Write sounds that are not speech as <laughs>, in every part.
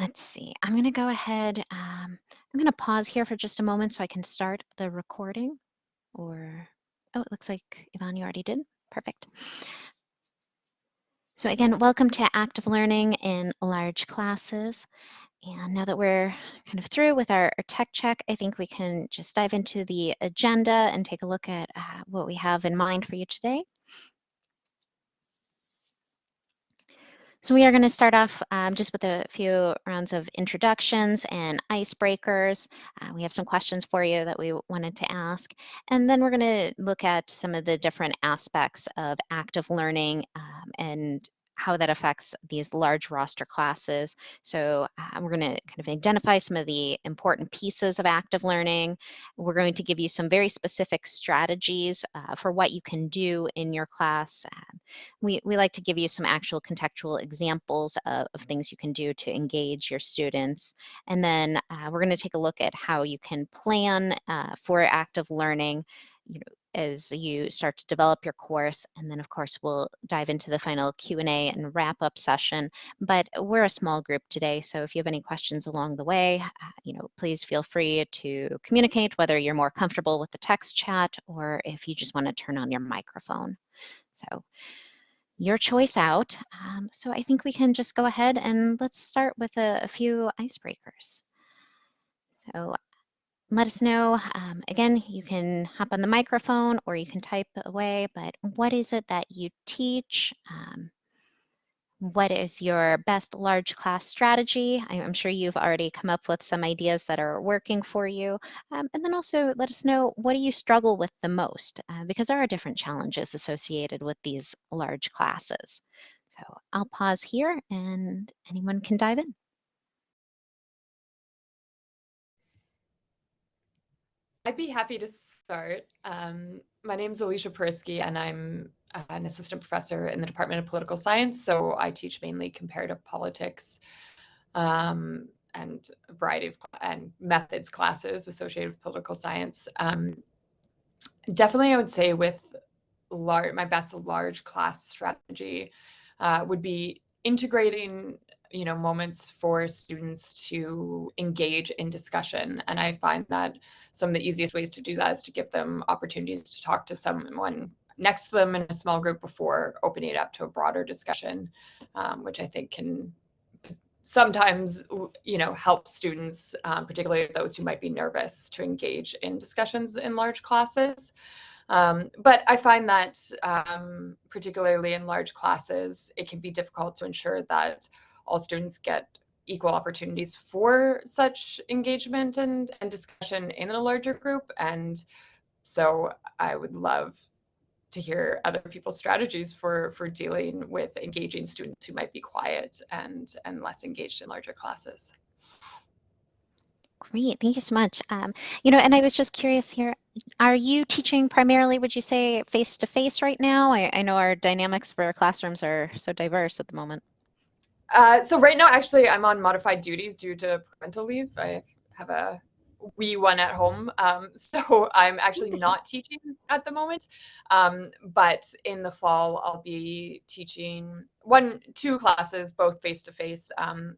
let's see. I'm going to go ahead. Um, I'm going to pause here for just a moment so I can start the recording. Or, oh, it looks like Yvonne, you already did. Perfect. So again, welcome to active learning in large classes. And now that we're kind of through with our, tech check, I think we can just dive into the agenda and take a look at uh, what we have in mind for you today. So we are going to start off um, just with a few rounds of introductions and icebreakers. Uh, we have some questions for you that we wanted to ask. And then we're going to look at some of the different aspects of active learning um, and how that affects these large roster classes. So uh, we're going to kind of identify some of the important pieces of active learning. We're going to give you some very specific strategies uh, for what you can do in your class. Uh, we, we like to give you some actual contextual examples of, of things you can do to engage your students. And then uh, we're going to take a look at how you can plan uh, for active learning you know, as you start to develop your course. And then of course, we'll dive into the final Q&A and wrap up session. But we're a small group today. So if you have any questions along the way, you know, please feel free to communicate whether you're more comfortable with the text chat or if you just want to turn on your microphone. So your choice out. Um, so I think we can just go ahead and let's start with a, a few icebreakers. So let us know. Um, again, you can hop on the microphone or you can type away, but what is it that you teach? Um, what is your best large class strategy? I'm sure you've already come up with some ideas that are working for you. Um, and then also let us know what do you struggle with the most? Uh, because there are different challenges associated with these large classes. So I'll pause here and anyone can dive in. I'd be happy to start. Um, my name is Alicia Perisky, and I'm an assistant professor in the Department of Political Science. So I teach mainly comparative politics um, and a variety of and methods classes associated with political science. Um, definitely, I would say with large, my best large class strategy uh, would be integrating you know moments for students to engage in discussion. And i find that some of the easiest ways to do that is to give them opportunities to talk to someone next to them in a small group before opening it up to a broader discussion um, which i think can sometimes you know help students um, particularly those who might be nervous to engage in discussions in large classes. Um, but I find that um, particularly in large classes, it can be difficult to ensure that all students get equal opportunities for such engagement and, and discussion in a larger group. And so I would love to hear other people's strategies for for dealing with engaging students who might be quiet and and less engaged in larger classes. Great, thank you so much. Um, you know, and I was just curious here, are you teaching primarily, would you say, face-to-face -face right now? I, I know our dynamics for our classrooms are so diverse at the moment. Uh, so right now, actually, I'm on modified duties due to parental leave. I have a wee one at home, um, <laughs> so I'm actually not teaching at the moment. Um, but in the fall, I'll be teaching one, two classes, both face to face.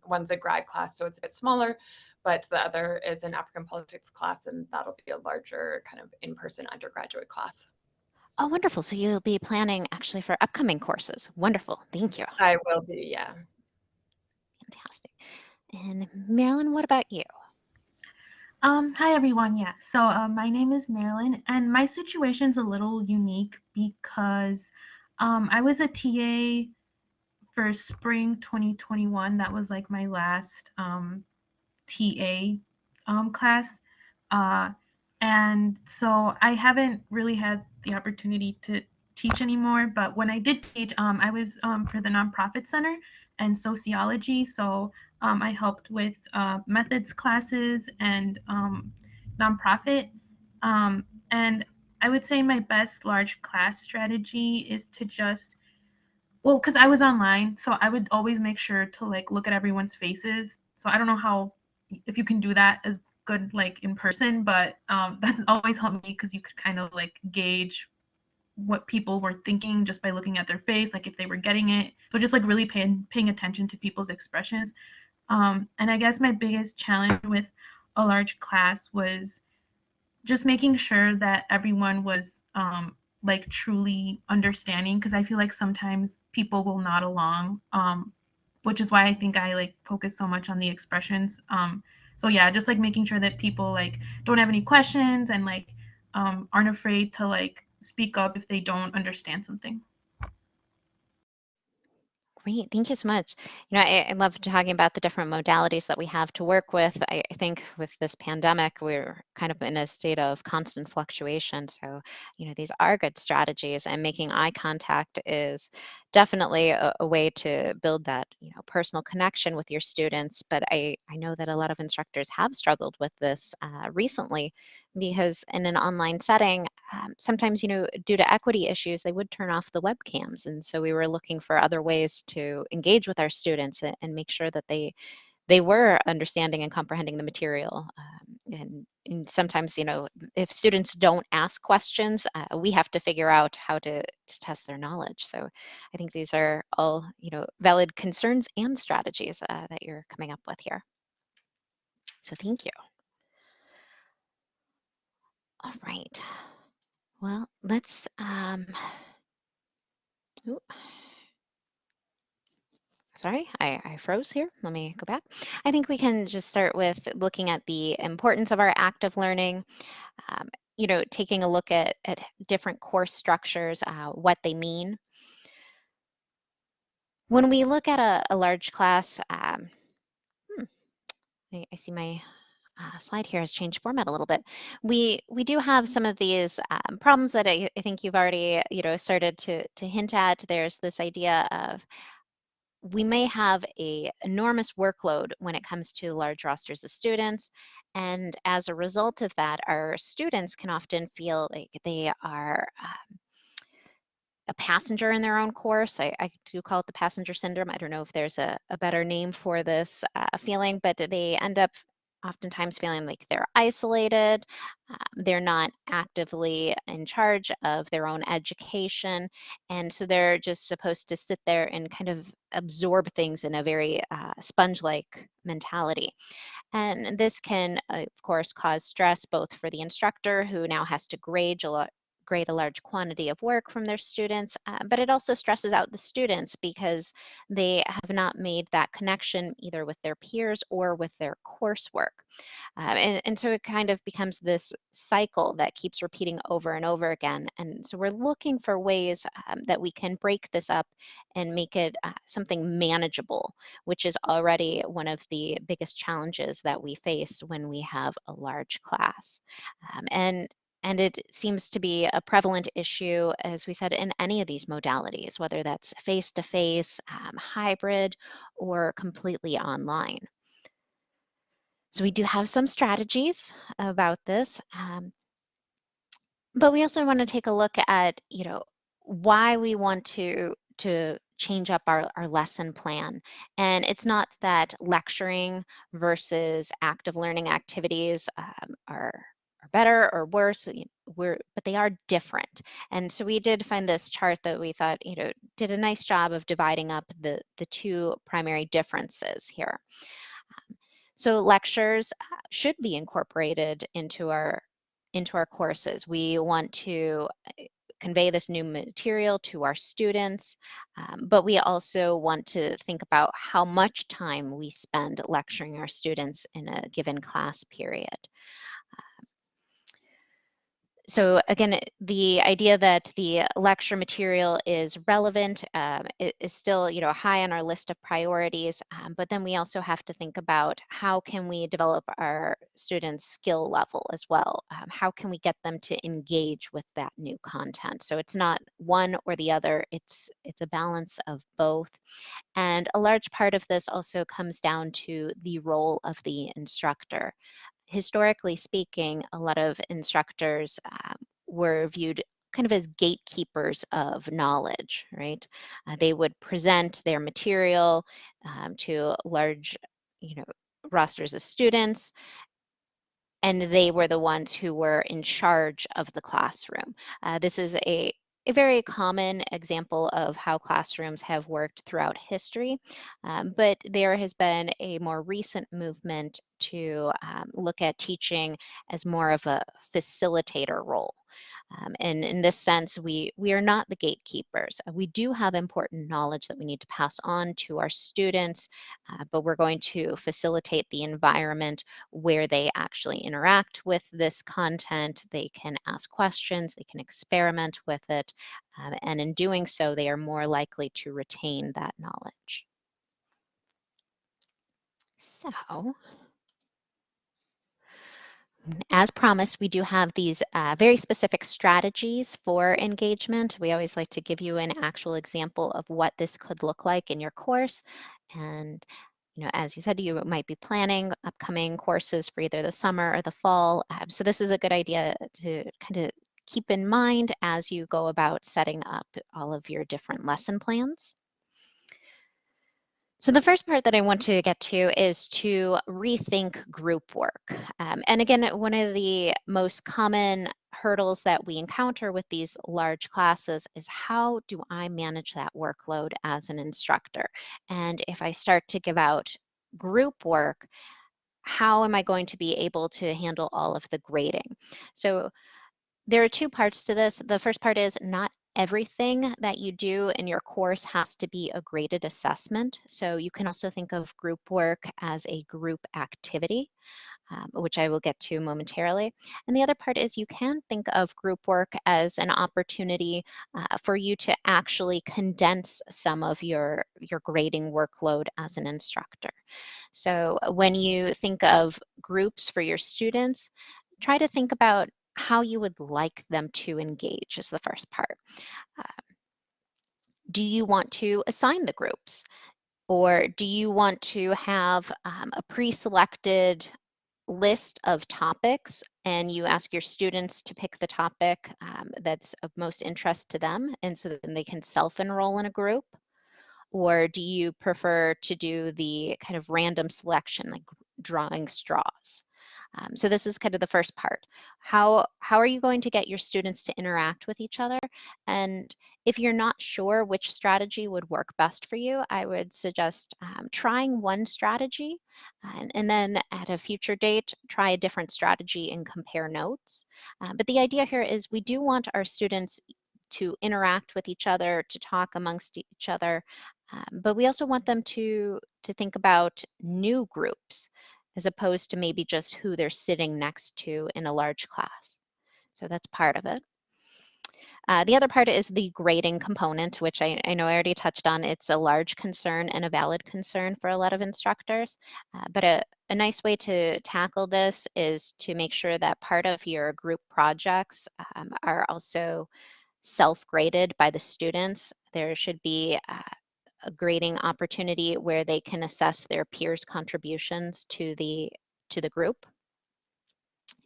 One's a grad class, so it's a bit smaller, but the other is an African politics class, and that'll be a larger kind of in-person undergraduate class. Oh, wonderful. So you'll be planning actually for upcoming courses. Wonderful. Thank you. I will be, yeah. Fantastic. And Marilyn, what about you? Um, hi everyone. Yeah, so uh, my name is Marilyn, and my situation is a little unique because um, I was a TA for spring 2021. That was like my last um, TA um, class, uh, and so I haven't really had the opportunity to teach anymore. But when I did teach, um, I was for the nonprofit center, and sociology. So um, I helped with uh, methods classes and um, nonprofit. Um, and I would say my best large class strategy is to just, well, because I was online, so I would always make sure to like look at everyone's faces. So I don't know how, if you can do that as good like in person, but um, <laughs> that always helped me because you could kind of like gauge what people were thinking just by looking at their face, like if they were getting it. So just like really paying paying attention to people's expressions. Um, and I guess my biggest challenge with a large class was just making sure that everyone was um, like truly understanding because I feel like sometimes people will nod along, um, which is why I think I like focus so much on the expressions. Um, so yeah, just like making sure that people like don't have any questions and like um, aren't afraid to like speak up if they don't understand something. Great, thank you so much. You know, I, I love talking about the different modalities that we have to work with. I, I think with this pandemic, we're kind of in a state of constant fluctuation. So, you know, these are good strategies, and making eye contact is definitely a, a way to build that, you know, personal connection with your students. But I, I know that a lot of instructors have struggled with this uh, recently because in an online setting, um, sometimes, you know, due to equity issues, they would turn off the webcams. And so we were looking for other ways to engage with our students and, and make sure that they they were understanding and comprehending the material. Um, and, and, sometimes, you know, if students don't ask questions, uh, we have to figure out how to, to test their knowledge. So I think these are all, you know, valid concerns and strategies uh, that you're coming up with here. So thank you. All right. Well, let's, um, ooh, sorry, I, I froze here. Let me go back. I think we can just start with looking at the importance of our active learning. Um, you know, taking a look at, at different course structures, uh, what they mean. When we look at a, a large class, um, hmm, I, I see my uh, slide here has changed format a little bit. We we do have some of these um, problems that I, I, think you've already you know started to to hint at. There's this idea of we may have a enormous workload when it comes to large rosters of students and as a result of that our students can often feel like they are um, a passenger in their own course. I, I, do call it the passenger syndrome. I don't know if there's a, a better name for this uh, feeling, but they end up oftentimes feeling like they're isolated, um, they're not actively in charge of their own education, and so they're just supposed to sit there and kind of absorb things in a very uh, sponge like mentality. And this can, of course, cause stress both for the instructor who now has to grade a lot, grade a large quantity of work from their students, uh, but it also stresses out the students because they have not made that connection either with their peers or with their coursework. Um, and, and so it kind of becomes this cycle that keeps repeating over and over again. And so we're looking for ways um, that we can break this up and make it uh, something manageable, which is already one of the biggest challenges that we face when we have a large class. Um, and and it seems to be a prevalent issue, as we said, in any of these modalities, whether that's face to face, hybrid, or completely online. So we do have some strategies about this. Um, but we also want to take a look at, you know, why we want to to change up our, our lesson plan. And it's not that lecturing versus active learning activities um, are are better or worse we're but they are different. And so we did find this chart that we thought you know did a nice job of dividing up the the two primary differences here. Um, so lectures uh, should be incorporated into our into our courses. We want to uh, convey this new material to our students, um, but we also want to think about how much time we spend lecturing our students in a given class period so again, the idea that the lecture material is relevant um, is still, you know, high on our list of priorities. Um, but then we also have to think about how can we develop our students' skill level as well. Um, how can we get them to engage with that new content? So it's not one or the other. It's it's a balance of both. And a large part of this also comes down to the role of the instructor historically speaking, a lot of instructors um, were viewed kind of as gatekeepers of knowledge, right? Uh, they would present their material um, to large, you know, rosters of students, and they were the ones who were in charge of the classroom. Uh, this is a a very common example of how classrooms have worked throughout history, um, but there has been a more recent movement to um, look at teaching as more of a facilitator role. Um, and in this sense, we, we are not the gatekeepers. Uh, we do have important knowledge that we need to pass on to our students, uh, but we're going to facilitate the environment where they actually interact with this content. They can ask questions, they can experiment with it, um, and in doing so, they are more likely to retain that knowledge. So, as promised, we do have these uh, very specific strategies for engagement. We always like to give you an actual example of what this could look like in your course. And you know, as you said, you might be planning upcoming courses for either the summer or the fall. Um, so this is a good idea to kind of keep in mind as you go about setting up all of your different lesson plans. So the first part that I want to get to is to rethink group work. Um, and again, one of the most common hurdles that we encounter with these large classes is how do I manage that workload as an instructor? And if I start to give out group work, how am I going to be able to handle all of the grading? So there are two parts to this. The first part is not everything that you do in your course has to be a graded assessment. So you can also think of group work as a group activity, um, which I will get to momentarily. And the other part is you can think of group work as an opportunity uh, for you to actually condense some of your, your grading workload as an instructor. So when you think of groups for your students, try to think about how you would like them to engage is the first part. Uh, do you want to assign the groups? Or do you want to have um, a pre-selected list of topics and you ask your students to pick the topic um, that's of most interest to them and so then they can self-enroll in a group? Or do you prefer to do the kind of random selection, like drawing straws? Um, so this is kind of the first part. How, how are you going to get your students to interact with each other? And if you're not sure which strategy would work best for you, I would suggest um, trying one strategy and, and, then at a future date, try a different strategy and compare notes. Uh, but the idea here is we do want our students to interact with each other, to talk amongst each other, um, but we also want them to, to think about new groups as opposed to maybe just who they're sitting next to in a large class. So that's part of it. Uh, the other part is the grading component, which I, I, know I already touched on. It's a large concern and a valid concern for a lot of instructors. Uh, but a, a, nice way to tackle this is to make sure that part of your group projects um, are also self-graded by the students. There should be uh, a grading opportunity where they can assess their peers' contributions to the to the group.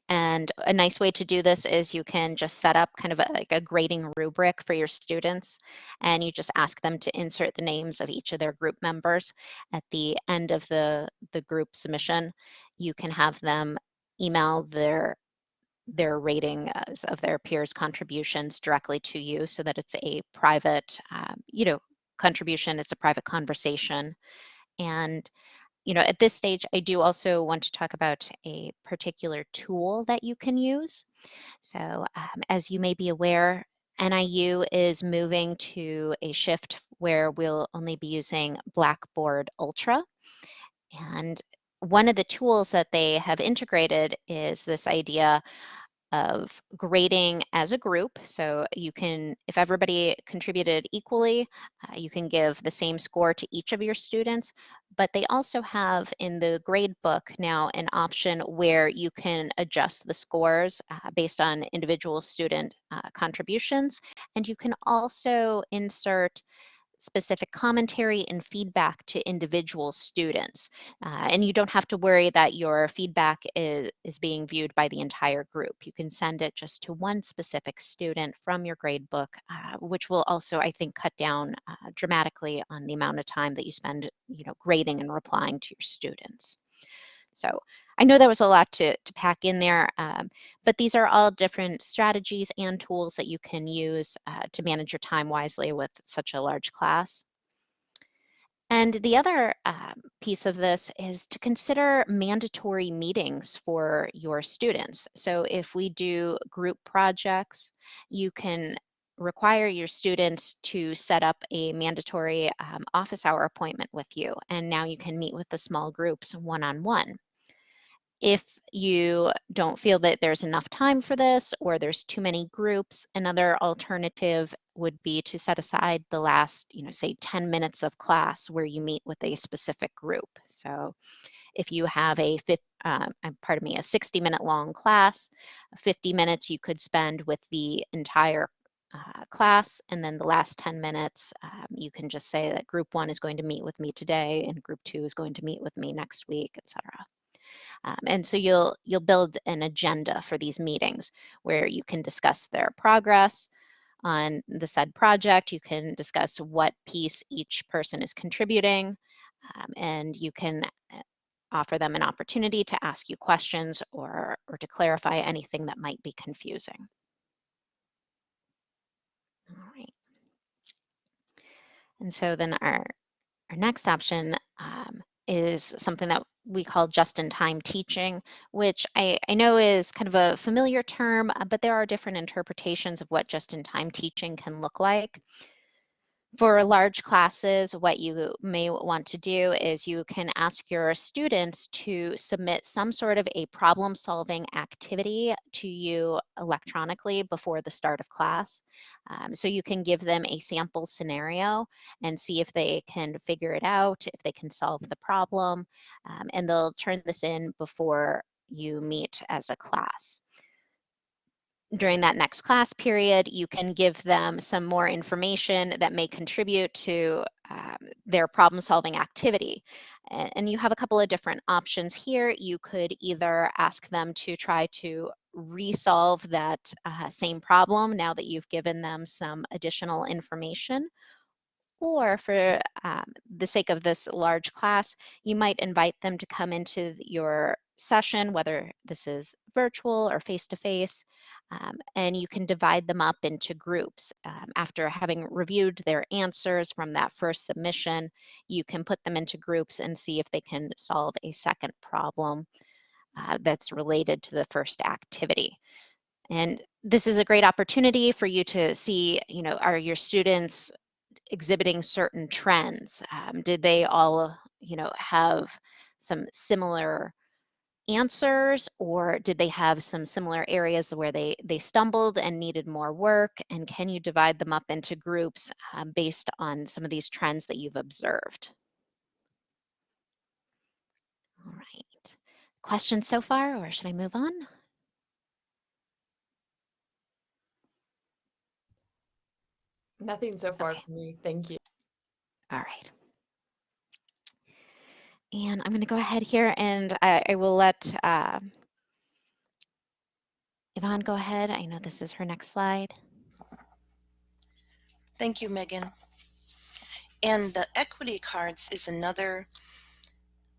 And a nice way to do this is you can just set up kind of a, like a grading rubric for your students, and you just ask them to insert the names of each of their group members. At the end of the, the group submission, you can have them email their their rating of their peers' contributions directly to you so that it's a private, um, you know, contribution, it's a private conversation. And you know, at this stage, I do also want to talk about a particular tool that you can use. So um, as you may be aware, NIU is moving to a shift where we'll only be using Blackboard Ultra. And one of the tools that they have integrated is this idea of grading as a group. So you can, if everybody contributed equally, uh, you can give the same score to each of your students. But they also have in the grade book now an option where you can adjust the scores uh, based on individual student uh, contributions. And you can also insert specific commentary and feedback to individual students. Uh, and you don't have to worry that your feedback is, is being viewed by the entire group. You can send it just to one specific student from your grade book, uh, which will also, I think, cut down uh, dramatically on the amount of time that you spend you know, grading and replying to your students. So I know there was a lot to, to pack in there, um, but these are all different strategies and tools that you can use uh, to manage your time wisely with such a large class. And the other uh, piece of this is to consider mandatory meetings for your students. So if we do group projects, you can require your students to set up a mandatory um, office hour appointment with you. And now you can meet with the small groups one-on-one. -on -one. If you don't feel that there's enough time for this or there's too many groups, another alternative would be to set aside the last, you know, say 10 minutes of class where you meet with a specific group. So if you have a, uh, pardon me, a 60 minute long class, 50 minutes you could spend with the entire uh, class and then the last 10 minutes um, you can just say that group one is going to meet with me today and group two is going to meet with me next week etc um, and so you'll you'll build an agenda for these meetings where you can discuss their progress on the said project. You can discuss what piece each person is contributing, um, and you can uh, offer them an opportunity to ask you questions or, or to clarify anything that might be confusing. All right. And so then our, our next option um, is something that we call just-in-time teaching, which I, I know is kind of a familiar term, uh, but there are different interpretations of what just-in-time teaching can look like. For large classes, what you may want to do is you can ask your students to submit some sort of a problem solving activity to you electronically before the start of class. Um, so you can give them a sample scenario and see if they can figure it out, if they can solve the problem, um, and they'll turn this in before you meet as a class during that next class period, you can give them some more information that may contribute to um, their problem solving activity. And, you have a couple of different options here. You could either ask them to try to resolve that uh, same problem now that you've given them some additional information, or for um, the sake of this large class, you might invite them to come into your session, whether this is virtual or face-to-face, um, and you can divide them up into groups. Um, after having reviewed their answers from that first submission, you can put them into groups and see if they can solve a second problem uh, that's related to the first activity. And this is a great opportunity for you to see, you know, are your students exhibiting certain trends? Um, did they all, you know, have some similar answers or did they have some similar areas where they they stumbled and needed more work? And can you divide them up into groups um, based on some of these trends that you've observed? All right. Questions so far or should i move on? Nothing so far okay. for me. Thank you. All right and I'm going to go ahead here and I, I will let uh, Yvonne go ahead. I know this is her next slide. Thank you, Megan. And the equity cards is another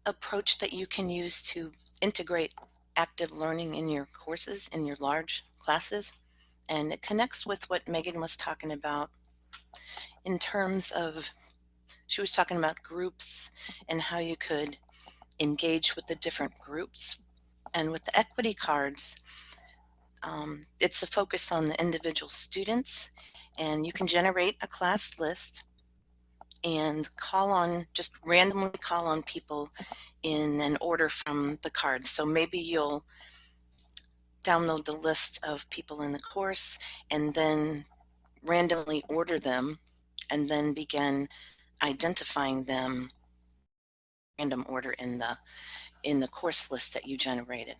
approach that you can use to integrate active learning in your courses, in your large classes. And it connects with what Megan was talking about in terms of she was talking about groups and how you could engage with the different groups. And with the equity cards, um, it's a focus on the individual students, and you can generate a class list and call on, just randomly call on people in an order from the cards. So maybe you'll download the list of people in the course and then randomly order them and then begin identifying them random order in the in the course list that you generated.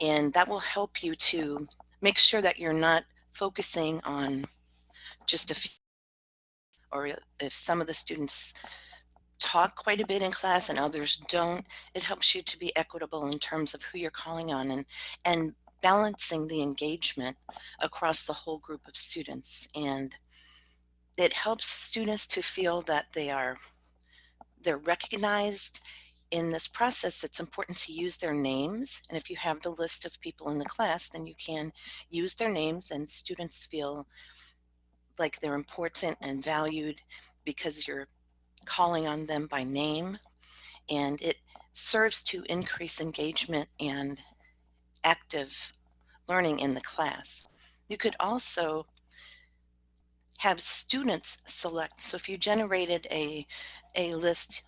And that will help you to make sure that you're not focusing on just a few or if some of the students talk quite a bit in class and others don't, it helps you to be equitable in terms of who you're calling on and, and balancing the engagement across the whole group of students. And it helps students to feel that they are they're recognized in this process, it's important to use their names. And if you have the list of people in the class, then you can use their names and students feel like they're important and valued because you're calling on them by name. And it serves to increase engagement and active learning in the class. You could also have students select. So if you generated a, a list,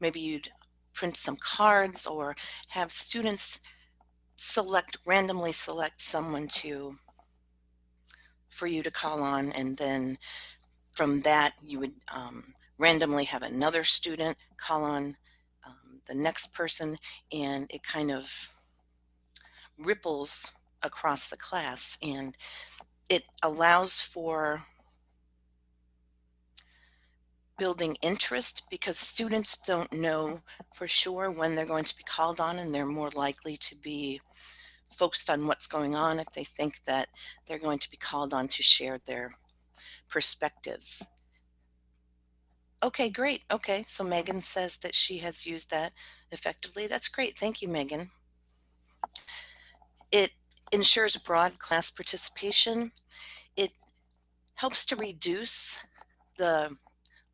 maybe you'd print some cards or have students select, randomly select someone to, for you to call on and then from that you would um, randomly have another student call on um, the next person and it kind of ripples across the class and it allows for building interest because students don't know for sure when they're going to be called on and they're more likely to be focused on what's going on if they think that they're going to be called on to share their perspectives. Okay, great. Okay, so Megan says that she has used that effectively. That's great. Thank you, Megan. It ensures broad class participation. It helps to reduce the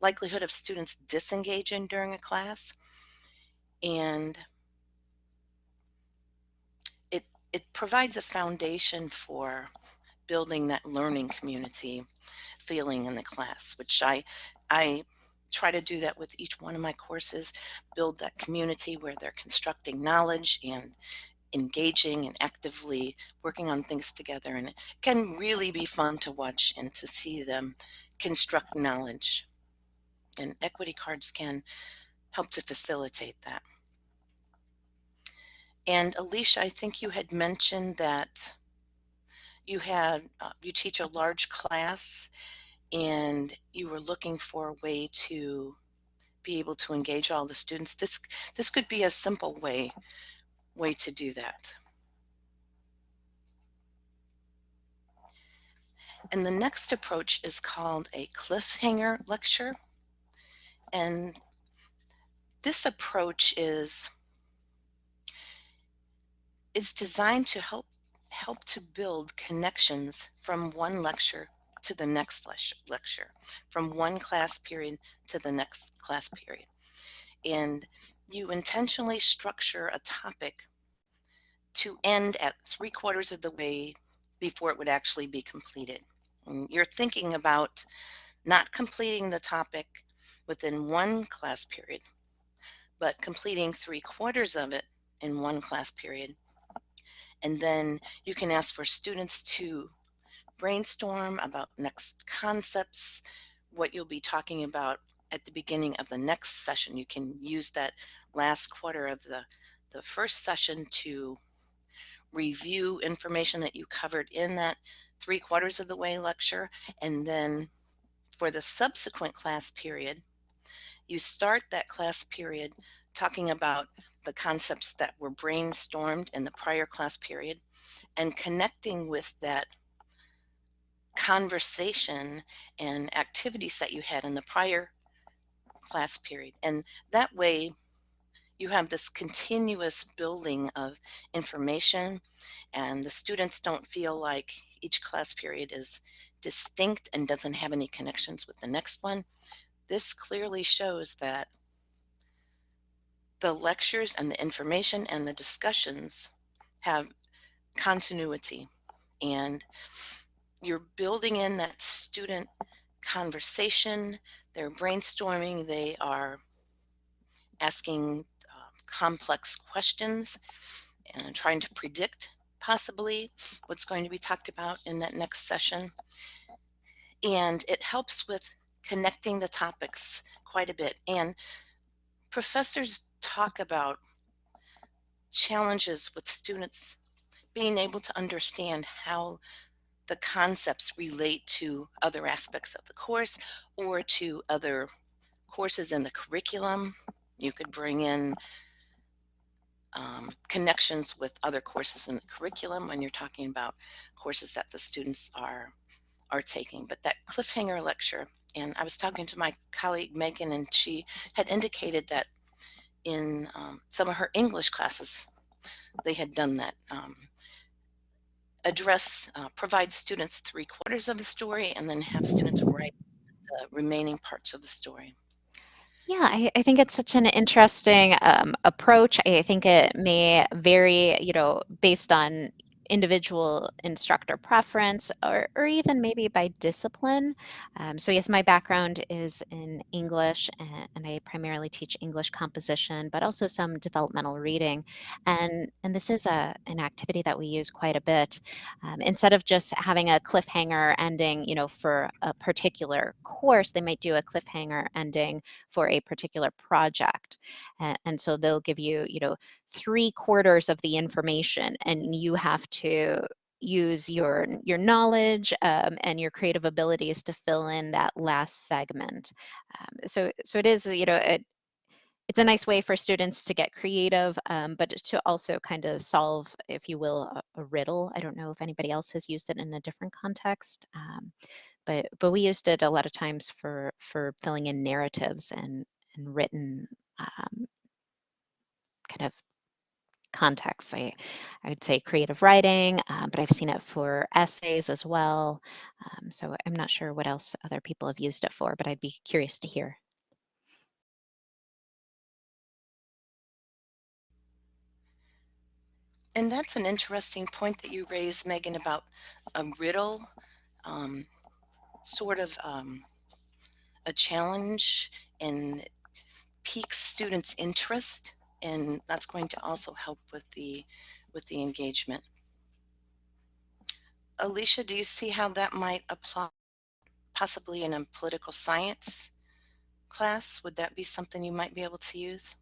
likelihood of students disengaging during a class. And it, it provides a foundation for building that learning community feeling in the class, which I, I try to do that with each one of my courses, build that community where they're constructing knowledge and engaging and actively working on things together. And it can really be fun to watch and to see them construct knowledge and equity cards can help to facilitate that. And Alicia, I think you had mentioned that you had uh, you teach a large class and you were looking for a way to be able to engage all the students. This this could be a simple way way to do that. And the next approach is called a cliffhanger lecture. And this approach is is designed to help help to build connections from one lecture to the next lecture, from one class period to the next class period. And you intentionally structure a topic to end at three quarters of the way before it would actually be completed. And you're thinking about not completing the topic within one class period, but completing three quarters of it in one class period. And then you can ask for students to brainstorm about next concepts, what you'll be talking about at the beginning of the next session. You can use that last quarter of the, the first session to review information that you covered in that three quarters of the way lecture. And then for the subsequent class period, you start that class period talking about the concepts that were brainstormed in the prior class period and connecting with that conversation and activities that you had in the prior class period. And that way, you have this continuous building of information, and the students don't feel like each class period is distinct and doesn't have any connections with the next one. This clearly shows that the lectures and the information and the discussions have continuity. And you're building in that student conversation, they're brainstorming, they are asking uh, complex questions and trying to predict possibly what's going to be talked about in that next session. And it helps with connecting the topics quite a bit. And professors talk about challenges with students being able to understand how the concepts relate to other aspects of the course or to other courses in the curriculum. You could bring in um, connections with other courses in the curriculum when you're talking about courses that the students are are taking. But that cliffhanger lecture, and I was talking to my colleague Megan, and she had indicated that in um, some of her English classes, they had done that. Um, address, uh, provide students three quarters of the story and then have students write the remaining parts of the story. Yeah, I, I think it's such an interesting um, approach. I think it may vary, you know, based on individual instructor preference or, or even maybe by discipline. Um, so yes, my background is in English and, and, I primarily teach English composition, but also some developmental reading. And, and this is a, an activity that we use quite a bit. Um, instead of just having a cliffhanger ending, you know, for a particular course, they might do a cliffhanger ending for a particular project. And, and so they'll give you, you know, three quarters of the information and you have to use your your knowledge um, and your creative abilities to fill in that last segment. Um, so so it is you know it, it's a nice way for students to get creative um, but to also kind of solve if you will a, a, riddle. I don't know if anybody else has used it in a different context um, but but we used it a lot of times for for filling in narratives and and written um, kind of contexts. I, I would say creative writing, um, but I've seen it for essays as well. Um, so I'm not sure what else other people have used it for, but I'd be curious to hear. And that's an interesting point that you raised, Megan, about a riddle, um, sort of um, a challenge and piques students' interest and that's going to also help with the with the engagement. Alicia, do you see how that might apply possibly in a political science class? Would that be something you might be able to use?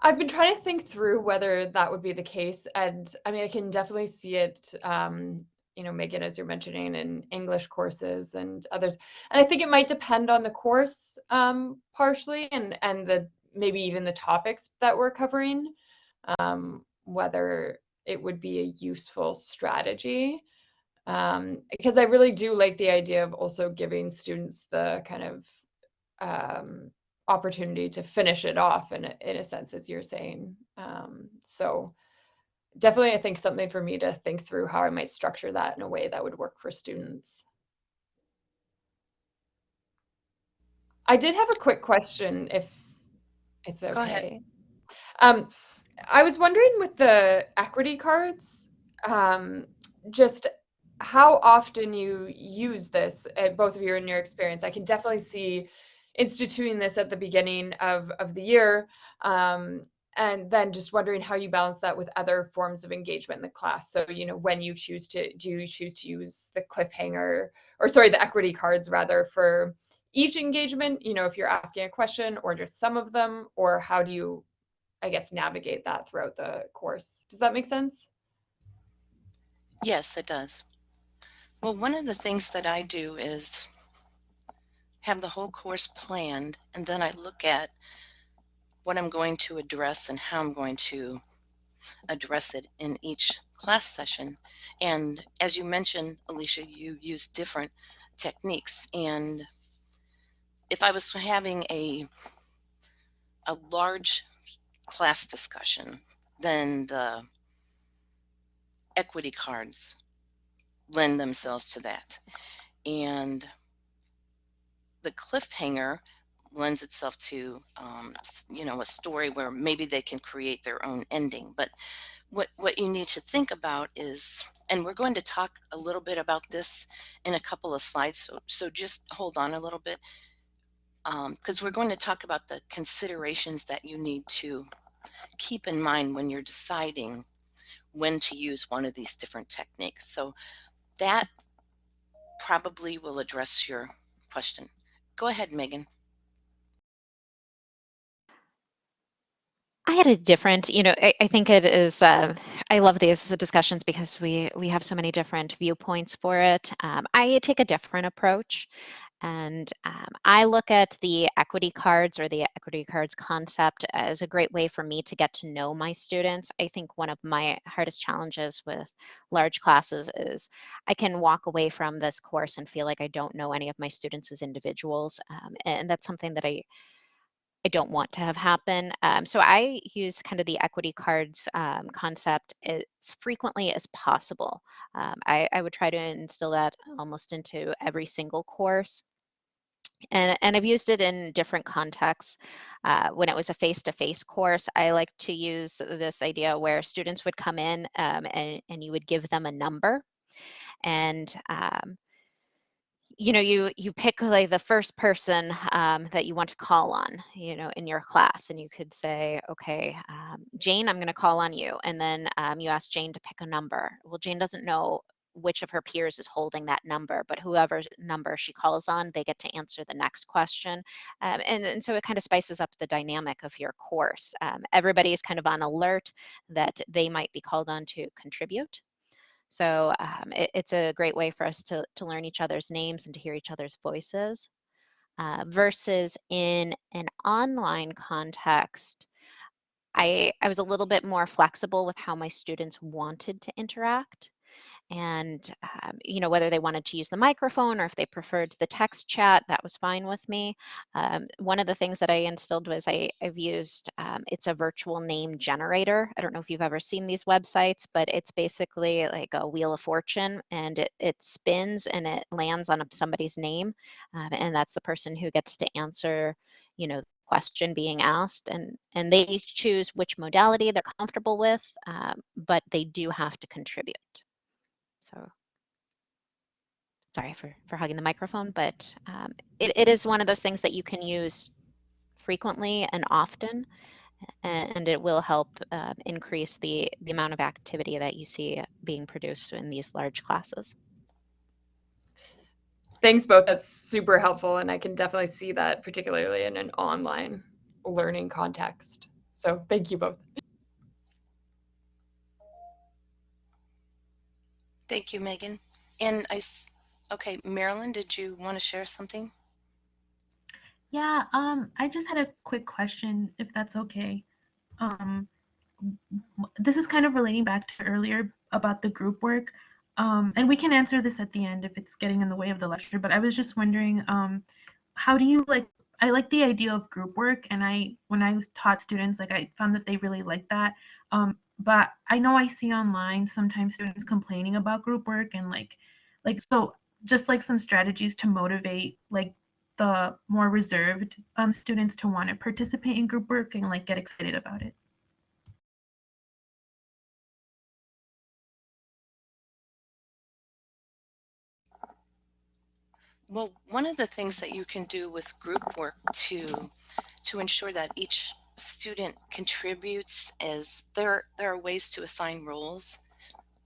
I've been trying to think through whether that would be the case. And I mean, I can definitely see it, um, you know, Megan, as you're mentioning in English courses and others. And I think it might depend on the course um, partially and, and the maybe even the topics that we're covering, um, whether it would be a useful strategy. Um, because I really do like the idea of also giving students the kind of um, opportunity to finish it off in a, in a sense, as you're saying. Um, so definitely, I think something for me to think through how I might structure that in a way that would work for students. I did have a quick question if it's okay. Go ahead. Um, I was wondering with the equity cards, um, just how often you use this, uh, both of you in your experience. I can definitely see instituting this at the beginning of, of the year. Um, and then just wondering how you balance that with other forms of engagement in the class. So, you know, when you choose to, do you choose to use the cliffhanger, or sorry, the equity cards rather for each engagement, you know, if you're asking a question or just some of them, or how do you, I guess, navigate that throughout the course? Does that make sense? Yes, it does. Well, one of the things that I do is have the whole course planned, and then I look at what I'm going to address and how I'm going to address it in each class session. And as you mentioned, Alicia, you use different techniques. And if I was having a a large class discussion, then the equity cards lend themselves to that. And the cliffhanger lends itself to, um, you know, a story where maybe they can create their own ending. But what, what you need to think about is, and we're going to talk a little bit about this in a couple of slides, so, so just hold on a little bit because um, we're going to talk about the considerations that you need to keep in mind when you're deciding when to use one of these different techniques. So that probably will address your question. Go ahead, Megan. I had a different, you know, I, I think it is, uh, I love these discussions because we, we have so many different viewpoints for it. Um, I take a different approach. And um, I look at the equity cards or the equity cards concept as a great way for me to get to know my students. I think one of my hardest challenges with large classes is I can walk away from this course and feel like I don't know any of my students as individuals. Um, and that's something that I I don't want to have happen. Um, so I use kind of the equity cards um, concept as frequently as possible. Um, I, I would try to instill that almost into every single course. And, and I've used it in different contexts. Uh, when it was a face-to-face course, I like to use this idea where students would come in um, and, and you would give them a number. And um, you know you you pick like the first person um, that you want to call on you know in your class and you could say okay um, jane i'm going to call on you and then um, you ask jane to pick a number well jane doesn't know which of her peers is holding that number but whoever number she calls on they get to answer the next question um, and, and so it kind of spices up the dynamic of your course um, everybody is kind of on alert that they might be called on to contribute so um, it, it's a great way for us to, to learn each other's names and to hear each other's voices. Uh, versus in an online context, I, I was a little bit more flexible with how my students wanted to interact and um, you know whether they wanted to use the microphone or if they preferred the text chat that was fine with me. Um, one of the things that i instilled was I, have used um, it's a virtual name generator. I don't know if you've ever seen these websites but it's basically like a wheel of fortune and it, it spins and it lands on somebody's name um, and that's the person who gets to answer you know the question being asked. And and they choose which modality they're comfortable with um, but they do have to contribute so sorry for, for hugging the microphone, but um, it, it is one of those things that you can use frequently and often, and it will help uh, increase the, the amount of activity that you see being produced in these large classes. Thanks both. That's super helpful. And I can definitely see that particularly in an online learning context. So thank you both. Thank you, Megan. And I, okay, Marilyn, did you want to share something? Yeah, um, I just had a quick question, if that's okay. Um, this is kind of relating back to earlier about the group work. Um, and we can answer this at the end if it's getting in the way of the lecture, but I was just wondering, um, how do you like, I like the idea of group work and I, when I taught students, like I found that they really liked that. Um, but I know I see online sometimes students complaining about group work and like like so just like some strategies to motivate like the more reserved um, students to want to participate in group work and like get excited about it. Well, one of the things that you can do with group work to to ensure that each student contributes is there there are ways to assign roles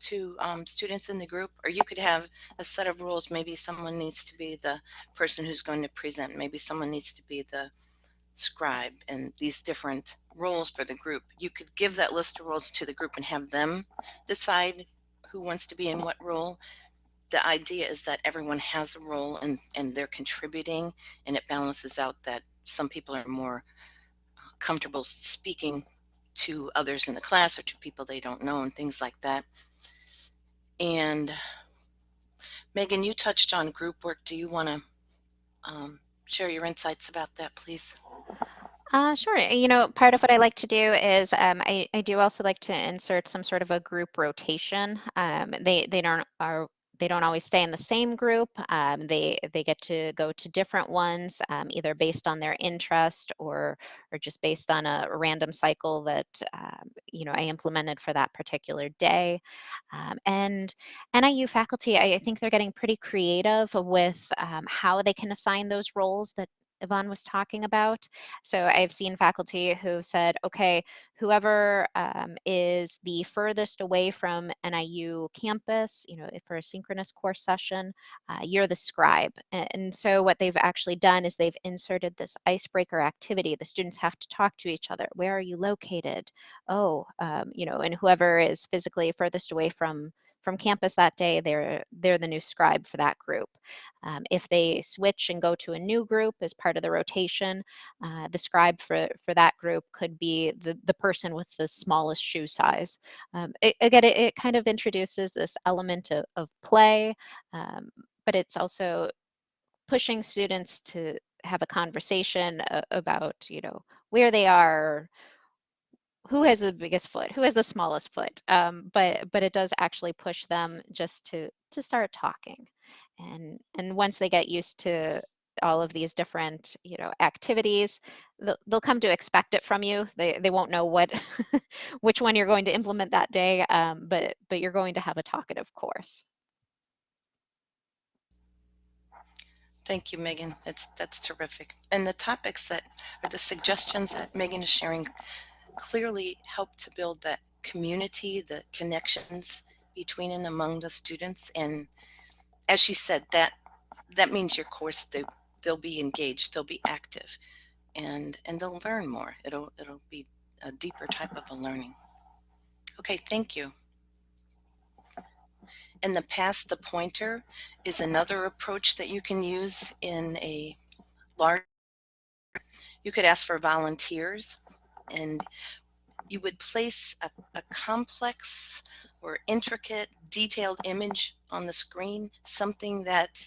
to um, students in the group or you could have a set of rules. Maybe someone needs to be the person who's going to present. Maybe someone needs to be the scribe and these different roles for the group. You could give that list of roles to the group and have them decide who wants to be in what role. The idea is that everyone has a role and and they're contributing and it balances out that some people are more comfortable speaking to others in the class or to people they don't know and things like that. And Megan, you touched on group work. Do you want to um, share your insights about that, please? Uh, sure. You know, part of what I like to do is um, I, I do also like to insert some sort of a group rotation. Um, they they don't are they don't always stay in the same group. Um, they they get to go to different ones, um, either based on their interest or or just based on a random cycle that um, you know I implemented for that particular day. Um, and NIU faculty, I, I, think they're getting pretty creative with um, how they can assign those roles that Yvonne was talking about. So I've seen faculty who said, okay, whoever um, is the furthest away from NIU campus, you know, if for a synchronous course session, uh, you're the scribe. And so what they've actually done is they've inserted this icebreaker activity. The students have to talk to each other. Where are you located? Oh, um, you know, and whoever is physically furthest away from from campus that day, they're they're the new scribe for that group. Um, if they switch and go to a new group as part of the rotation, uh, the scribe for, for that group could be the, the person with the smallest shoe size. Um, it, again, it, it, kind of introduces this element of, of play, um, but it's also pushing students to have a conversation about, you know, where they are, who has the biggest foot, who has the smallest foot. Um, but but it does actually push them just to to start talking, and and once they get used to all of these different you know activities they'll, they'll come to expect it from you they they won't know what <laughs> which one you're going to implement that day um, but but you're going to have a talkative course Thank you, Megan. That's that's terrific. And the topics that or the suggestions that Megan is sharing clearly help to build that community, the connections between and among the students. And as she said, that that means your course they they'll be engaged, they'll be active, and and they'll learn more. It'll it'll be a deeper type of a learning. Okay, thank you. In the past the pointer is another approach that you can use in a large. You could ask for volunteers, and you would place a, a complex or intricate, detailed image on the screen, something that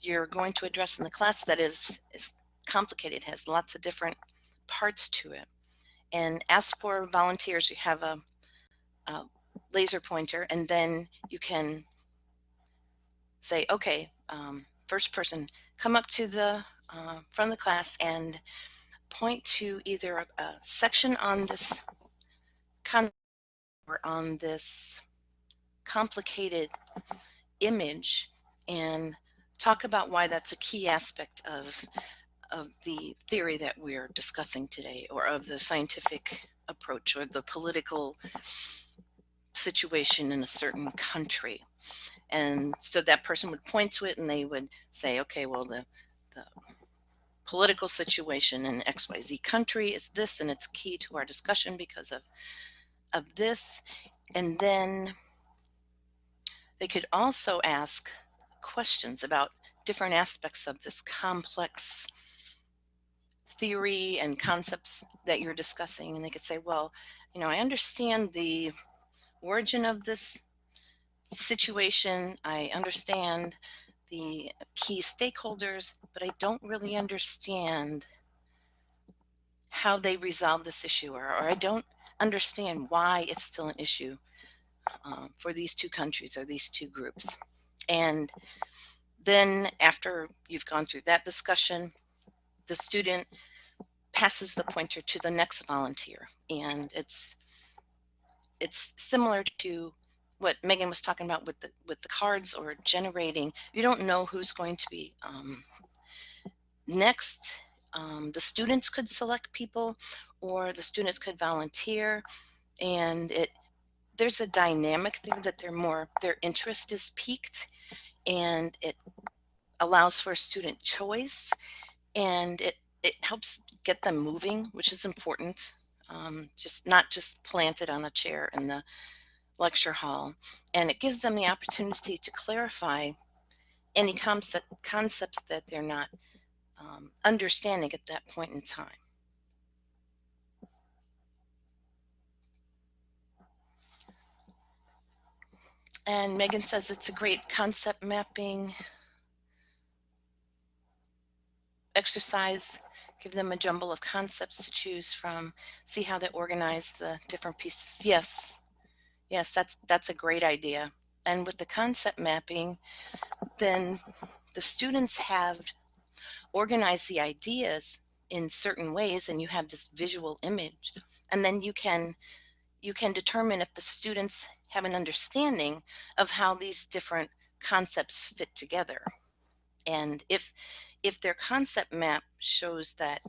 you're going to address in the class that is, is complicated, has lots of different parts to it. And ask for volunteers. You have a, a laser pointer, and then you can say, okay, um, first person, come up to the uh, front of the class and point to either a, a section on this or on this complicated image and talk about why that's a key aspect of of the theory that we're discussing today or of the scientific approach or the political situation in a certain country. And so that person would point to it and they would say okay well the the political situation in xyz country is this and it's key to our discussion because of of this. And then they could also ask questions about different aspects of this complex theory and concepts that you're discussing. And they could say well you know i understand the origin of this situation. I understand the key stakeholders but i don't really understand how they resolve this issue or, or i don't understand why it's still an issue um, for these two countries or these two groups and then after you've gone through that discussion, the student passes the pointer to the next volunteer. And it's it's similar to what Megan was talking about with the with the cards or generating. You don't know who's going to be um, next. Um, the students could select people, or the students could volunteer, and it there's a dynamic there that they're more their interest is piqued and it allows for student choice and it it helps get them moving which is important um, just not just planted on a chair in the lecture hall and it gives them the opportunity to clarify any concept, concepts that they're not um, understanding at that point in time And Megan says it's a great concept mapping exercise. Give them a jumble of concepts to choose from. See how they organize the different pieces. Yes, yes, that's that's a great idea. And with the concept mapping, then the students have organized the ideas in certain ways, and you have this visual image, and then you can you can determine if the students have an understanding of how these different concepts fit together. And if if their concept map shows that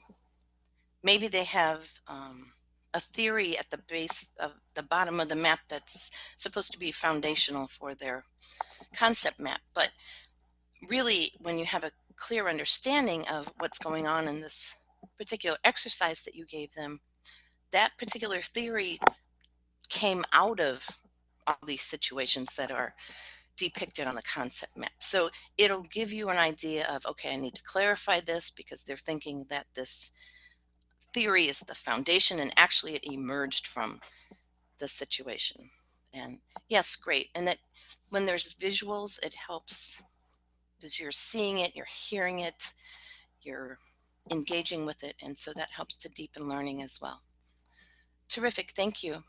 maybe they have um, a theory at the base of the bottom of the map that's supposed to be foundational for their concept map, but really when you have a clear understanding of what's going on in this particular exercise that you gave them, that particular theory came out of all these situations that are depicted on the concept map. So it'll give you an idea of, okay, I need to clarify this because they're thinking that this theory is the foundation and actually it emerged from the situation. And yes, great. And that when there's visuals, it helps because you're seeing it, you're hearing it, you're engaging with it. And so that helps to deepen learning as well. Terrific. Thank you.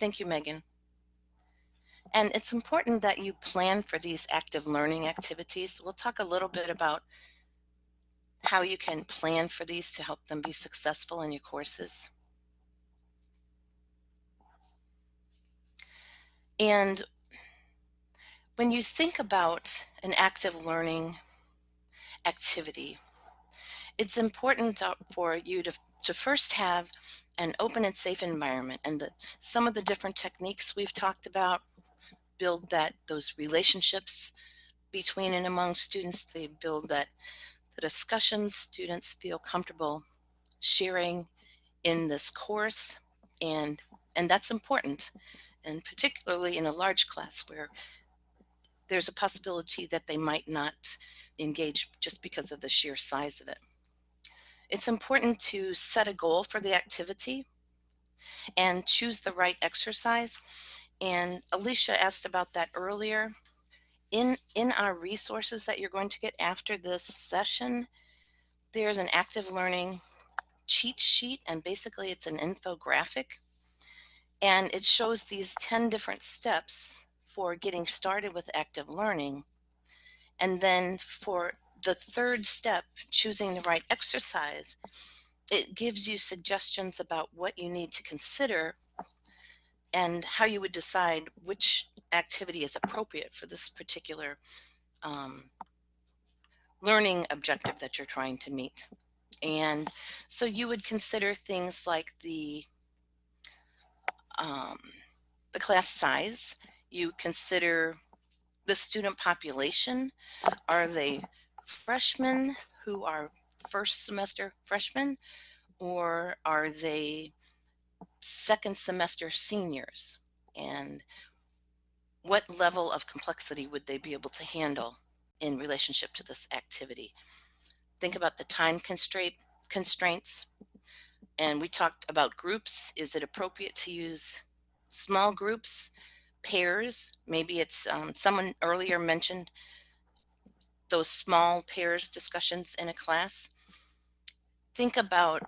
Thank you, Megan. And it's important that you plan for these active learning activities. We'll talk a little bit about how you can plan for these to help them be successful in your courses. And when you think about an active learning activity, it's important for you to, to first have an open and safe environment and the, some of the different techniques we've talked about build that those relationships between and among students they build that the discussions students feel comfortable sharing in this course and and that's important and particularly in a large class where there's a possibility that they might not engage just because of the sheer size of it. It's important to set a goal for the activity and choose the right exercise. And Alicia asked about that earlier. In, in our resources that you're going to get after this session, there's an active learning cheat sheet, and basically it's an infographic. And it shows these 10 different steps for getting started with active learning. And then for the third step, choosing the right exercise, it gives you suggestions about what you need to consider and how you would decide which activity is appropriate for this particular um, learning objective that you're trying to meet. And so you would consider things like the um, the class size. You consider the student population. Are they freshmen who are first semester freshmen or are they second semester seniors? And what level of complexity would they be able to handle in relationship to this activity? Think about the time constraint constraints. And we talked about groups. Is it appropriate to use small groups, pairs? Maybe it's um, someone earlier mentioned those small pairs discussions in a class. Think about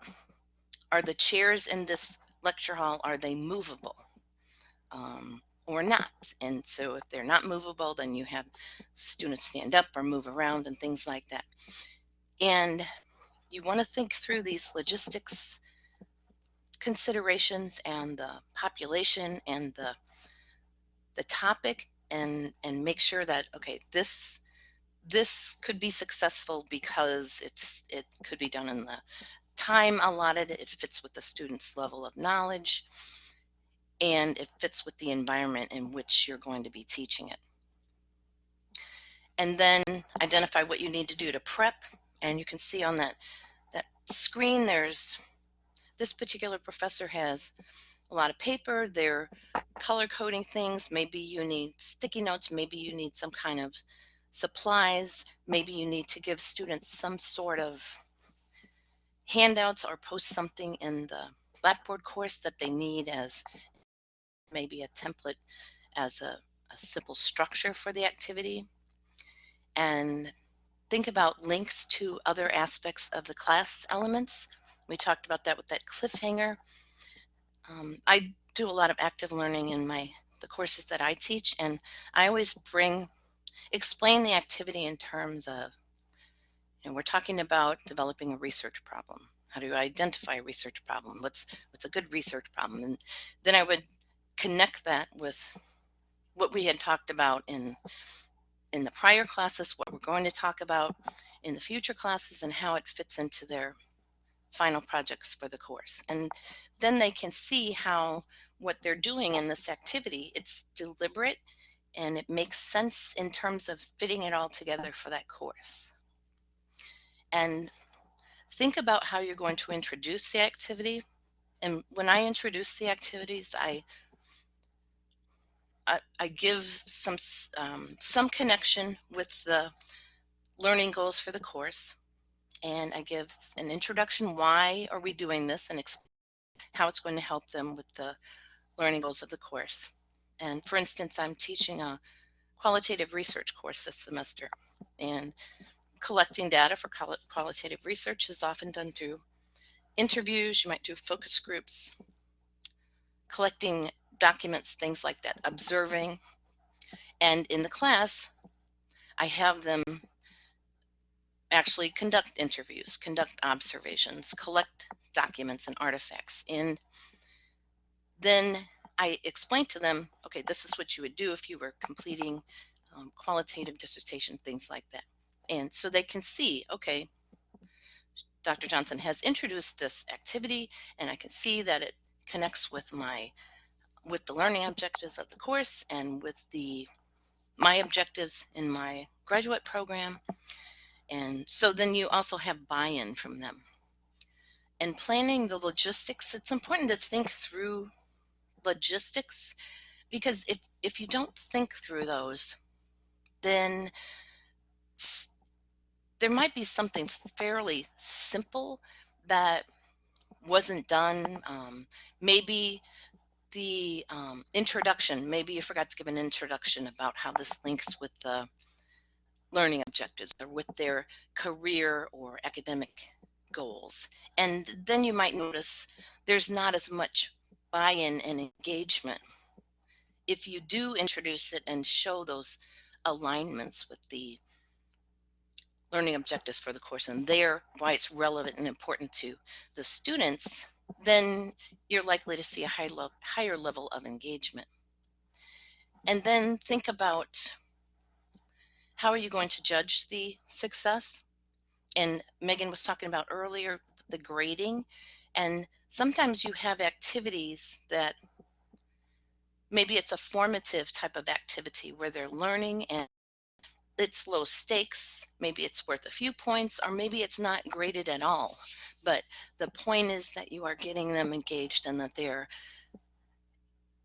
are the chairs in this lecture hall, are they movable um, or not? And so if they're not movable, then you have students stand up or move around and things like that. And you want to think through these logistics considerations and the population and the the topic and and make sure that okay this this could be successful because it's it could be done in the time allotted it fits with the student's level of knowledge and it fits with the environment in which you're going to be teaching it and then identify what you need to do to prep and you can see on that that screen there's this particular professor has a lot of paper, they're color coding things. Maybe you need sticky notes, maybe you need some kind of supplies, maybe you need to give students some sort of handouts or post something in the Blackboard course that they need as maybe a template as a, a simple structure for the activity. And think about links to other aspects of the class elements we talked about that with that cliffhanger. Um, I do a lot of active learning in my the courses that I teach, and I always bring explain the activity in terms of know, we're talking about developing a research problem. How do you identify a research problem? What's what's a good research problem? And then I would connect that with what we had talked about in in the prior classes, what we're going to talk about in the future classes, and how it fits into their final projects for the course. And then they can see how what they're doing in this activity, it's deliberate and it makes sense in terms of fitting it all together for that course. And think about how you're going to introduce the activity. And when I introduce the activities, I I, I give some um, some connection with the learning goals for the course and I give an introduction, why are we doing this, and how it's going to help them with the learning goals of the course. And for instance, I'm teaching a qualitative research course this semester, and collecting data for qualitative research is often done through interviews. You might do focus groups, collecting documents, things like that, observing. And in the class, I have them actually conduct interviews, conduct observations, collect documents and artifacts. And then I explain to them, okay, this is what you would do if you were completing um, qualitative dissertation, things like that. And so they can see, okay, Dr. Johnson has introduced this activity and I can see that it connects with my with the learning objectives of the course and with the my objectives in my graduate program. And so then you also have buy-in from them. And planning the logistics, it's important to think through logistics because if if you don't think through those, then there might be something fairly simple that wasn't done. Um, maybe the um, introduction, maybe you forgot to give an introduction about how this links with the learning objectives or with their career or academic goals. And then you might notice there's not as much buy-in and engagement. If you do introduce it and show those alignments with the learning objectives for the course and there why it's relevant and important to the students, then you're likely to see a high lo- higher level of engagement. And then think about how are you going to judge the success? And Megan was talking about earlier the grading. And sometimes you have activities that maybe it's a formative type of activity where they're learning and it's low stakes, maybe it's worth a few points, or maybe it's not graded at all. But the point is that you are getting them engaged and that they're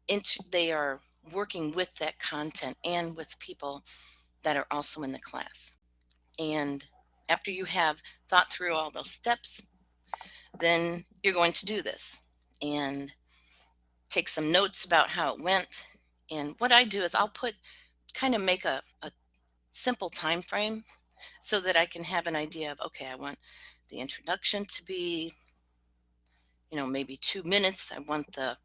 into, they are working with that content and with people that are also in the class. And after you have thought through all those steps, then you're going to do this and take some notes about how it went. And what I do is I'll put kind of make a, a simple time frame so that I can have an mm-hmm. idea of okay, I want the introduction to be you know maybe 2 minutes. I want the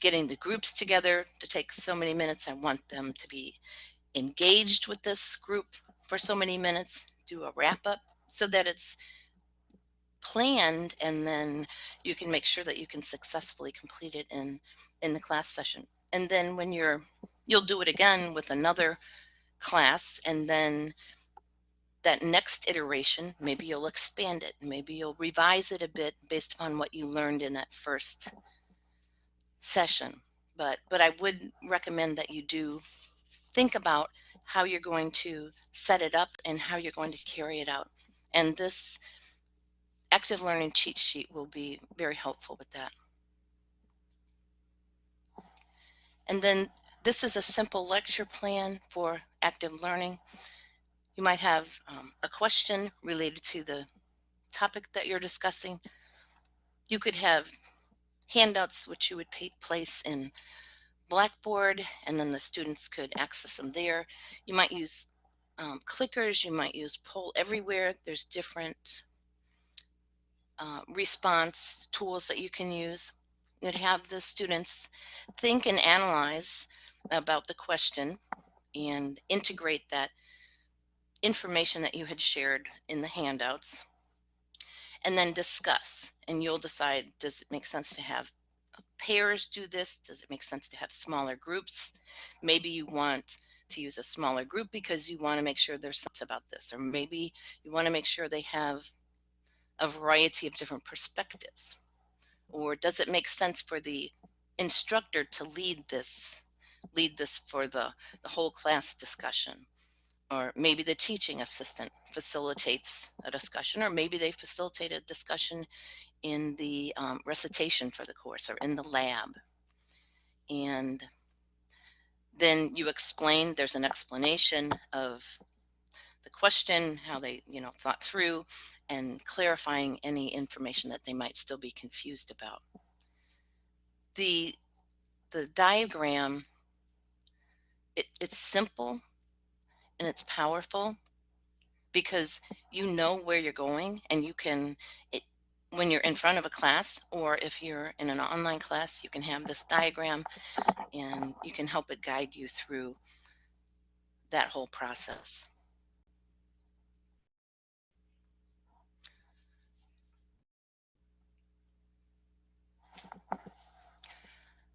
getting the groups together to take so many minutes. I want them to be engaged with this group for so many minutes, do a wrap up so that it's planned and then you can make sure that you can successfully complete it in in the class session. And then when you're you'll do it again with another class and then that next iteration, maybe you'll expand it, maybe you'll revise it a bit based upon what you learned in that first session. But but I would recommend that you do think about how you're going to set it up and how you're going to carry it out. And this active learning cheat sheet will be very helpful with that. And then this is a simple lecture plan for active learning. You might have um, a question related to the topic that you're discussing. You could have handouts which you would place in Blackboard and then the students could access them there. You might use um, clickers, you might use poll everywhere. There's different uh, response tools that you can use. You'd have the students think and analyze about the question and integrate that information that you had shared in the handouts and then discuss. And you'll decide does it make sense to have pairs do this? Does it make sense to have smaller groups? Maybe you want to use a smaller group because you want to make sure there's sense about this. Or maybe you want to make sure they have a variety of different perspectives. Or does it make sense for the instructor to lead this lead this for the, the whole class discussion. Or maybe the teaching assistant facilitates a discussion, or maybe they facilitate a discussion in the um, recitation for the course or in the lab. And then you explain, there's an explanation of the question, how they, you know, thought through, and clarifying any information that they might still be confused about. The, the diagram it, it's simple and it's powerful, because you know where you're going and you can it, when you're in front of a class or if you're in an online class you can have this diagram and you can help it guide you through that whole process.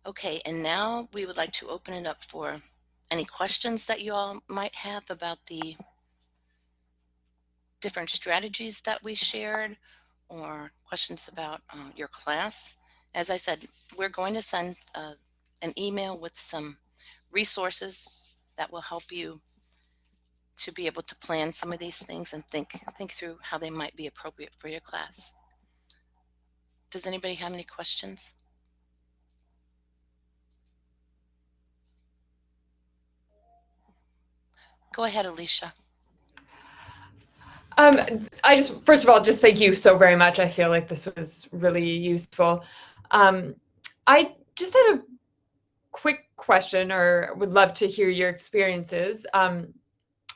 Okay and now we would like to open it up for any questions that you all might have about the different strategies that we shared or questions about uh, your class. As I said, we're going to send uh, an email with some resources that will help you to be able to plan some of these things and think think through how they might be appropriate for your class. Does anybody have any questions? Go ahead, Alicia. Um, I just, first of all, just thank you so very much. I feel like this was really useful. Um, I just had a quick question or would love to hear your experiences. Um,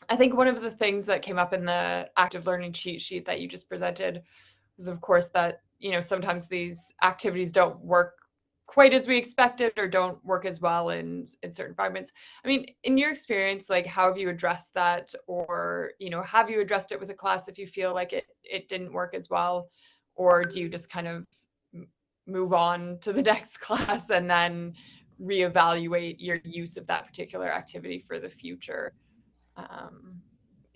I think one of the things that came up in the active learning cheat sheet that you just presented was, of course, that, you know, sometimes these activities don't work quite as we expected or don't work as well in in certain environments i mean in your experience like how have you addressed that? Or you know have you addressed it with a class if you feel like it it didn't work as well? Or do you just kind of move on to the <laughs> next class and then reevaluate your use of that particular activity for the future? Um,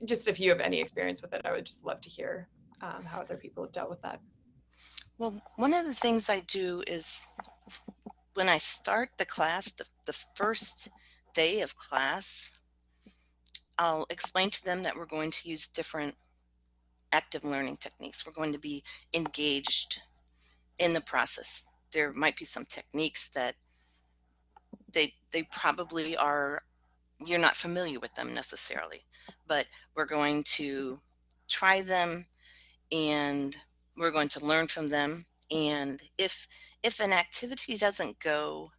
just if you have any experience with it i would just love to hear um, how other people have dealt with that well, one of the things I do is when I start the class, the, the first day of class, I'll explain to them that we're going to use different active learning techniques. We're going to be engaged in the process. There might be some techniques that they they probably are you're not familiar with them necessarily, but we're going to try them and we're going to learn from them. And if if an activity doesn't go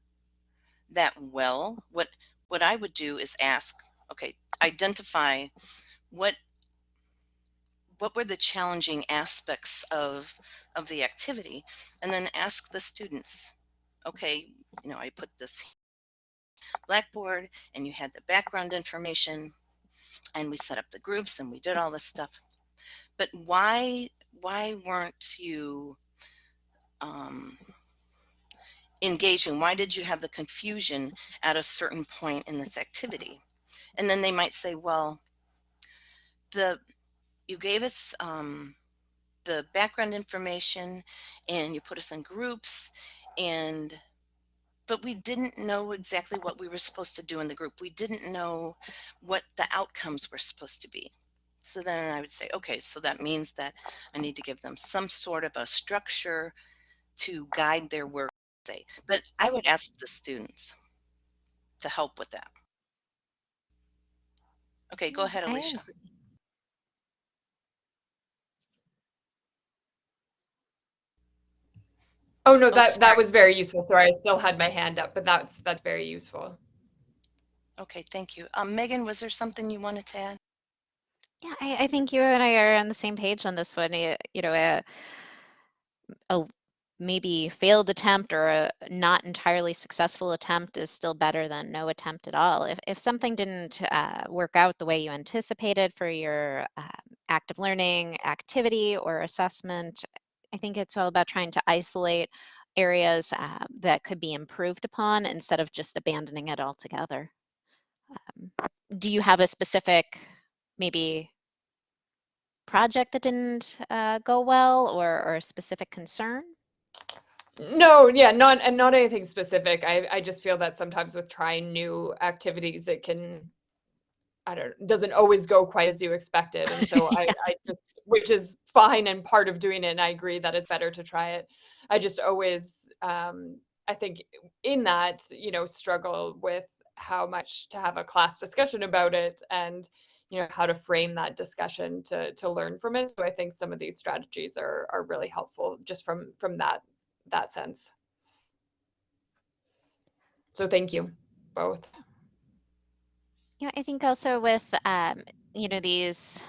that well, what what I would do is ask, okay, identify what what were the challenging aspects of of the activity and then ask the students okay you know i put this blackboard and you had the background information and we set up the groups and we did all this stuff but why why weren't you um, engaging? Why did you have the confusion at a certain point in this activity? And then they might say, well, the you gave us um, the background information and you put us in groups and but we didn't know exactly what we were supposed to do in the group. We didn't know what the outcomes were supposed to be. So then I would say, okay, so that means that I need to give them some sort of a structure to guide their work. But I would ask the students to help with that. Okay, go ahead, Alicia. Oh no, that that was very useful. Sorry, I still had my hand up, but that's that's very useful. Okay, thank you. Um, Megan, was there something you wanted to add? Yeah, I, I think you and I are on the same page on this one. You, you know, a, a maybe failed attempt or a not entirely successful attempt is still better than no attempt at all. If, if something didn't uh, work out the way you anticipated for your uh, active learning activity or assessment, I think it's all about trying to isolate areas uh, that could be improved upon instead of just abandoning it altogether. Um, do you have a specific maybe project that didn't uh, go well or, or a specific concern? No, yeah, not and not anything specific. I I just feel that sometimes with trying new activities, it can I don't doesn't always go quite as you expected, and <laughs> so yeah. I I just which is fine and part of doing it. And I agree that it's better to try it. I just always um I think in that you know struggle with how much to have a class discussion about it and you know how to frame that discussion to to learn from it so i think some of these strategies are are really helpful just from from that that sense so thank you both yeah i think also with um you know these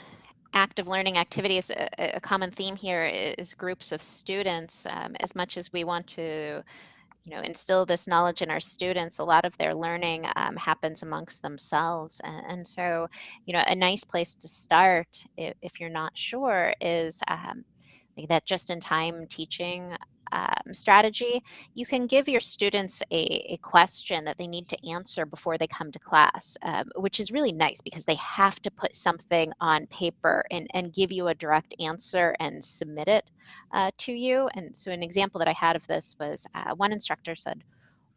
active learning activities, a, a common theme here is groups of students. Um, as much as we want to, you know, instill this knowledge in our students, a lot of their learning um, happens amongst themselves. And, and, so, you know, a nice place to start, if, if you're not sure, is um, that just-in-time teaching um, strategy, you can give your students a, a, question that they need to answer before they come to class, um, which is really nice because they have to put something on paper and, and give you a direct answer and submit it uh, to you. And so an example that I had of this was uh, one instructor said,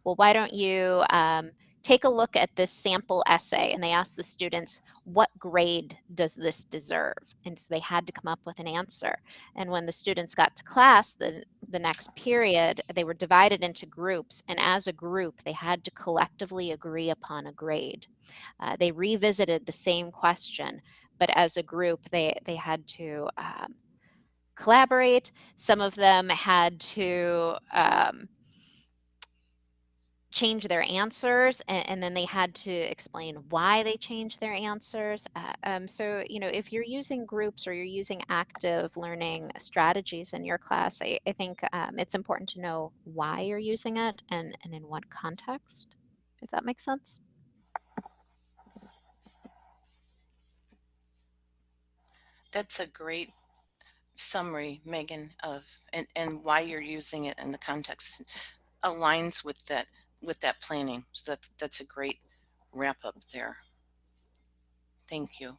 well, why don't you um, take a look at this sample essay and they asked the students, what grade does this deserve? And so they had to come up with an answer. And when the students got to class, the, the next period, they were divided into groups. And as a group, they had to collectively agree upon a grade. Uh, they revisited the same question, but as a group, they, they had to um, collaborate. Some of them had to um, change their answers and, and, then they had to explain why they changed their answers. Uh, um, so, you know, if you're using groups or you're using active learning strategies in your class, I, I think um, it's important to know why you're using it and, and in what context, if that makes sense. That's a great summary, Megan, of and, and why you're using it in the context aligns with that with that planning. So that's that's a great wrap up there. Thank you.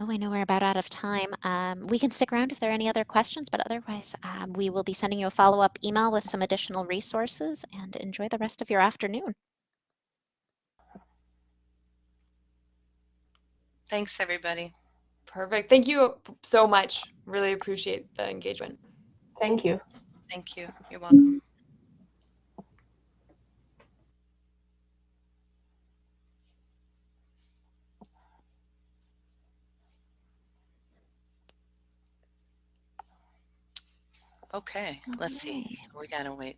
Oh, I know we're about out of time. Um, we can stick around if there are any other questions, but otherwise, um, we will be sending you a follow up email with some additional resources and enjoy the rest of your afternoon. Thanks, everybody. Perfect. Thank you so much. Really appreciate the engagement. Thank you. Thank you. You're welcome. Okay, let's see. So we gotta wait.